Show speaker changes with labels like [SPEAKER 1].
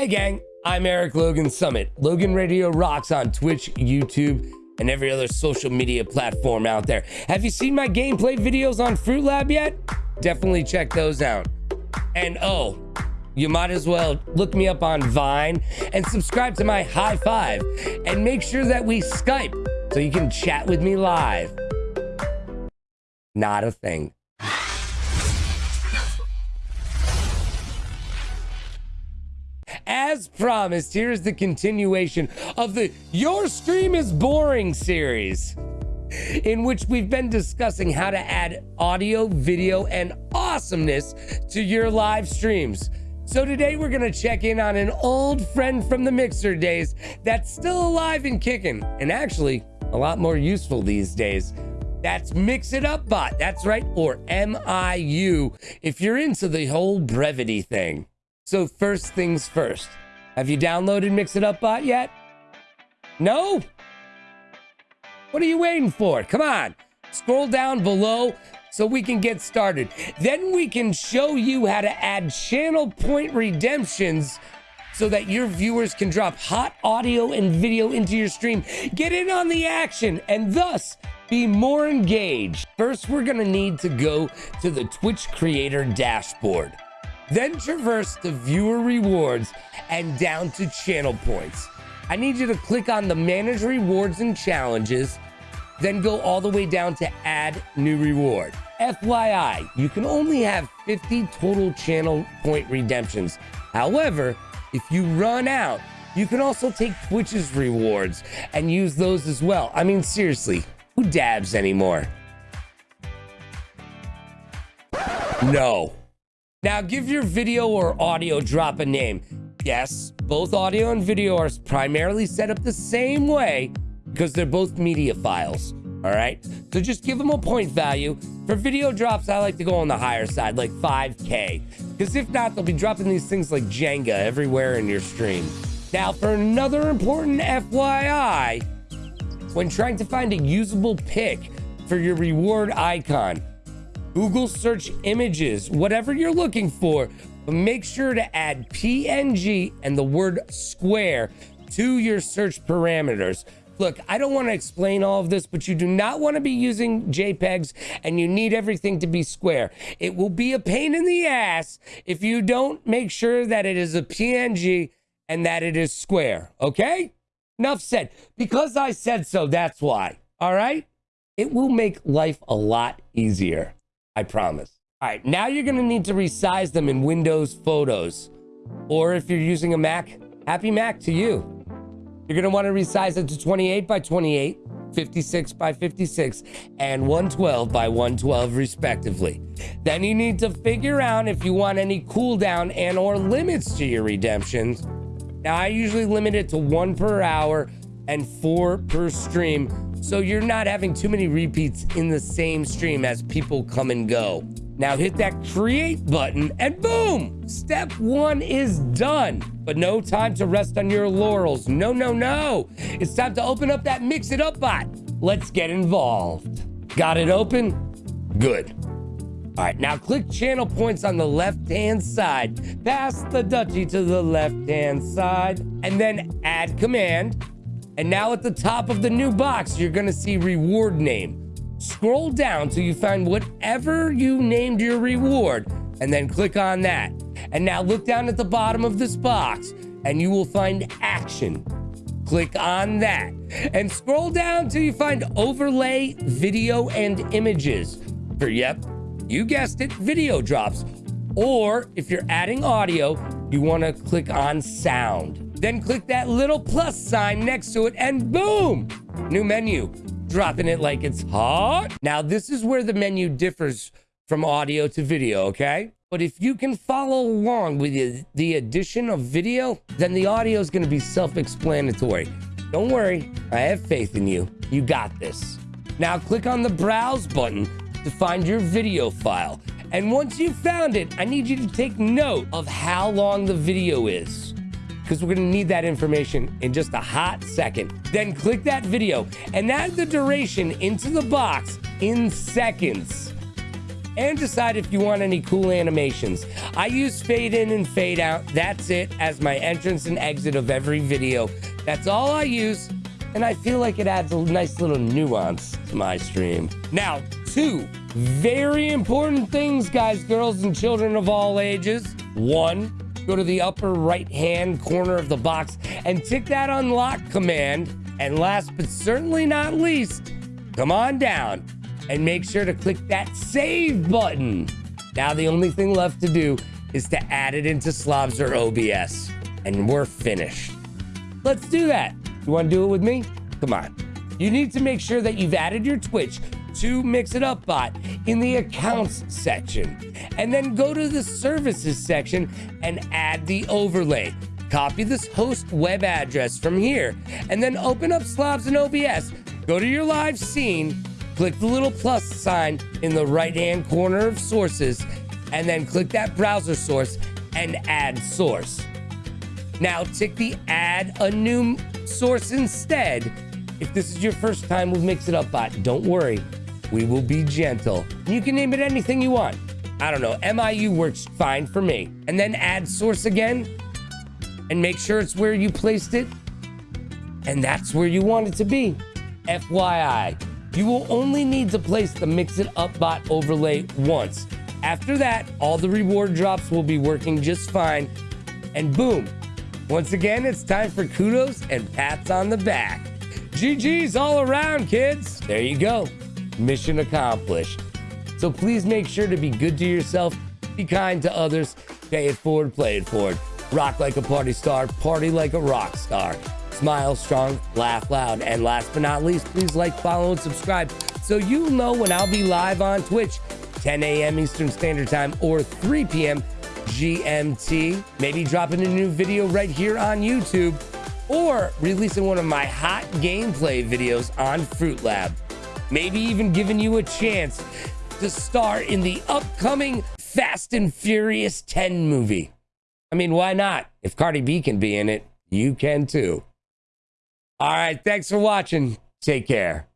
[SPEAKER 1] Hey, gang, I'm Eric Logan Summit. Logan Radio rocks on Twitch, YouTube, and every other social media platform out there. Have you seen my gameplay videos on Fruitlab yet? Definitely check those out. And oh, you might as well look me up on Vine and subscribe to my high five and make sure that we Skype so you can chat with me live. Not a thing. As promised, here's the continuation of the Your Stream is Boring series, in which we've been discussing how to add audio, video, and awesomeness to your live streams. So today we're gonna check in on an old friend from the Mixer days that's still alive and kicking, and actually a lot more useful these days. That's Mix It Up Bot. That's right, or MIU, if you're into the whole brevity thing. So first things first, have you downloaded Mix It Up Bot yet? No? What are you waiting for? Come on, scroll down below so we can get started. Then we can show you how to add channel point redemptions so that your viewers can drop hot audio and video into your stream, get in on the action, and thus be more engaged. First, we're gonna need to go to the Twitch creator dashboard. Then traverse the viewer rewards and down to channel points. I need you to click on the manage rewards and challenges, then go all the way down to add new reward. FYI, you can only have 50 total channel point redemptions. However, if you run out, you can also take Twitch's rewards and use those as well. I mean, seriously, who dabs anymore? No. Now give your video or audio drop a name. Yes, both audio and video are primarily set up the same way because they're both media files. All right. So just give them a point value. For video drops, I like to go on the higher side, like 5K. Because if not, they'll be dropping these things like Jenga everywhere in your stream. Now, for another important FYI, when trying to find a usable pick for your reward icon, Google search images, whatever you're looking for, but make sure to add PNG and the word square to your search parameters. Look, I don't want to explain all of this, but you do not want to be using JPEGs and you need everything to be square. It will be a pain in the ass if you don't make sure that it is a PNG and that it is square, okay? Enough said. Because I said so, that's why, all right? It will make life a lot easier. I promise. All right, now you're gonna need to resize them in Windows Photos. Or if you're using a Mac, happy Mac to you. You're gonna wanna resize it to 28 by 28, 56 by 56, and 112 by 112 respectively. Then you need to figure out if you want any cooldown and or limits to your redemptions. Now I usually limit it to one per hour and four per stream so you're not having too many repeats in the same stream as people come and go. Now hit that create button and boom, step one is done. But no time to rest on your laurels. No, no, no. It's time to open up that mix it up bot. Let's get involved. Got it open? Good. All right, now click channel points on the left-hand side. Pass the duchy to the left-hand side and then add command and now at the top of the new box, you're gonna see reward name. Scroll down till you find whatever you named your reward and then click on that. And now look down at the bottom of this box and you will find action. Click on that and scroll down till you find overlay video and images for, yep, you guessed it, video drops. Or if you're adding audio, you wanna click on sound. Then click that little plus sign next to it and boom, new menu. Dropping it like it's hot. Now, this is where the menu differs from audio to video, okay? But if you can follow along with the addition of video, then the audio is going to be self-explanatory. Don't worry, I have faith in you. You got this. Now click on the browse button to find your video file. And once you've found it, I need you to take note of how long the video is because we're to need that information in just a hot second. Then click that video and add the duration into the box in seconds. and decide if you want any cool animations. I use fade in and fade out. That's it as my entrance and exit of every video. That's all I use, and I feel like it adds a nice little nuance to my stream. Now, two very important things, guys, girls, and children of all ages. One, go to the upper right hand corner of the box and tick that unlock command. And last but certainly not least, come on down and make sure to click that save button. Now, the only thing left to do is to add it into Slobs or OBS, and we're finished. Let's do that. You want to do it with me? Come on. You need to make sure that you've added your Twitch to Mix It Up Bot in the accounts section, and then go to the services section and add the overlay. Copy this host web address from here, and then open up Slobs and OBS. Go to your live scene click the little plus sign in the right hand corner of sources, and then click that browser source and add source. Now tick the add a new source instead. If this is your first time with Mix It Up Bot, don't worry. We will be gentle. You can name it anything you want. I don't know. MIU works fine for me. And then add source again and make sure it's where you placed it. And that's where you want it to be. FYI. You will only need to place the Mix It Up bot overlay once. After that, all the reward drops will be working just fine. And boom, once again, it's time for kudos and pats on the back. GG's all around, kids. There you go. Mission accomplished. So please make sure to be good to yourself, be kind to others, pay it forward, play it forward. Rock like a party star, party like a rock star smile strong, laugh loud. And last but not least, please like, follow, and subscribe so you'll know when I'll be live on Twitch, 10 a.m. Eastern Standard Time or 3 p.m. GMT. Maybe dropping a new video right here on YouTube or releasing one of my hot gameplay videos on Fruitlab. Maybe even giving you a chance to star in the upcoming Fast and Furious 10 movie. I mean, why not? If Cardi B can be in it, you can too. All right. Thanks for watching. Take care.